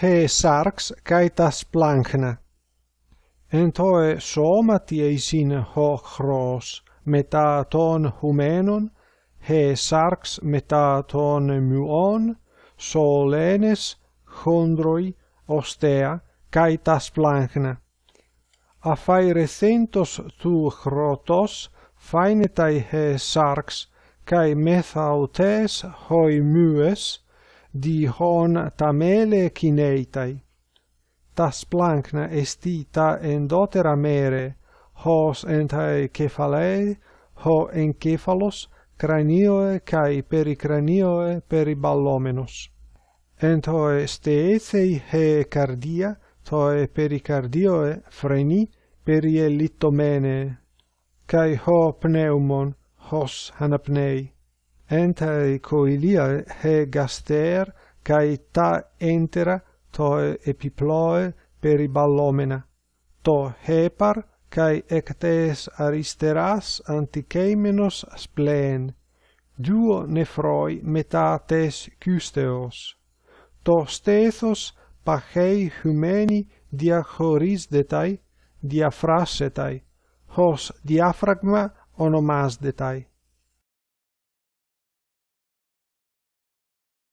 he sarx kai tas plankna. En toe soma ho chros, meta ton humenon, he sarx meta ton muon, solenes, chondroi, ostea, kai tas plankna. Affaire centos tu chrotos, fainetai he sarx, kai methautes hoi mues, di hon tamele kineitai. Tas plankna estita endotera mere, hos entai cephalei, ho encephalos, cranioe cae pericranioe periballomenos. Entoe steethei he cardia, toe pericardioe freni perielitomene, kai ho pneumon, hos hanapnei, entae coilia he gaster kai ta entera toe epiploe periballomena to hepar kai ectes aristeras antikeimenos splen duo nephroi metates custeos to stethos pachei humeni diachoris detai diafrasetai hos diafragma onomas detai